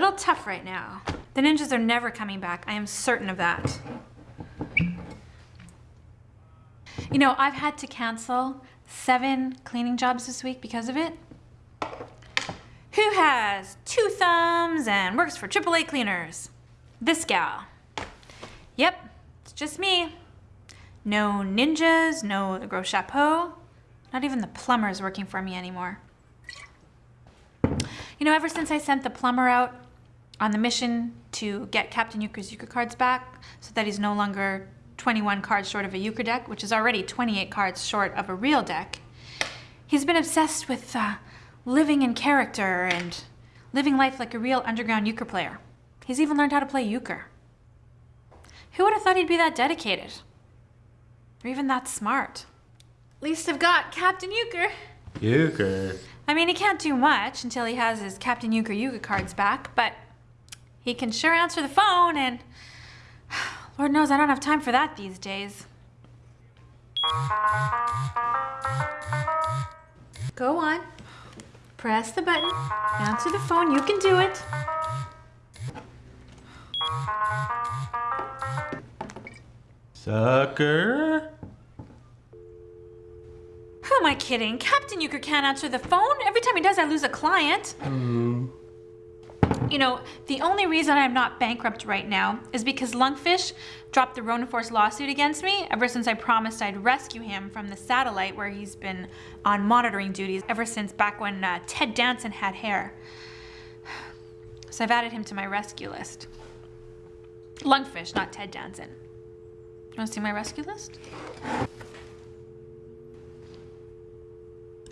little tough right now. The ninjas are never coming back. I am certain of that. You know, I've had to cancel seven cleaning jobs this week because of it. Who has two thumbs and works for AAA cleaners? This gal. Yep, it's just me. No ninjas, no gros chapeau. Not even the plumber's working for me anymore. You know, ever since I sent the plumber out on the mission to get Captain Euchre's Euchre cards back so that he's no longer 21 cards short of a Euchre deck, which is already 28 cards short of a real deck, he's been obsessed with uh, living in character and living life like a real underground euchre player. He's even learned how to play euchre. Who would have thought he'd be that dedicated? Or even that smart? At least I've got Captain Euchre. Euchre. I mean, he can't do much until he has his Captain Euchre Euchre cards back, but he can sure answer the phone and Lord knows I don't have time for that these days. Go on. Press the button. Answer the phone. You can do it. Sucker. Who am I kidding? Captain Euchre can't answer the phone. Every time he does, I lose a client. Hmm. You know, the only reason I'm not bankrupt right now is because Lungfish dropped the Ronin Force lawsuit against me ever since I promised I'd rescue him from the satellite where he's been on monitoring duties ever since back when uh, Ted Danson had hair. So I've added him to my rescue list. Lungfish, not Ted Danson. You wanna see my rescue list?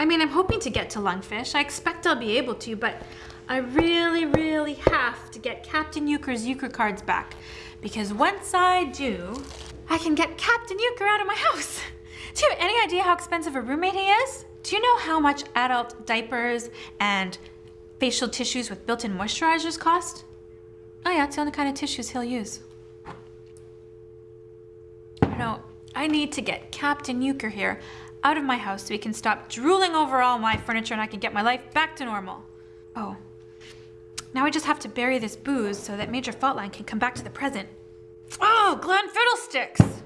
I mean, I'm hoping to get to Lungfish. I expect I'll be able to, but I really, really have to get Captain Euchre's Euchre cards back. Because once I do, I can get Captain Euchre out of my house. Do you have any idea how expensive a roommate he is? Do you know how much adult diapers and facial tissues with built-in moisturizers cost? Oh yeah, it's the only kind of tissues he'll use. No, I need to get Captain Euchre here out of my house so he can stop drooling over all my furniture and I can get my life back to normal. Oh, now I just have to bury this booze so that Major Faultline can come back to the present. Oh, Glenn Fiddlesticks!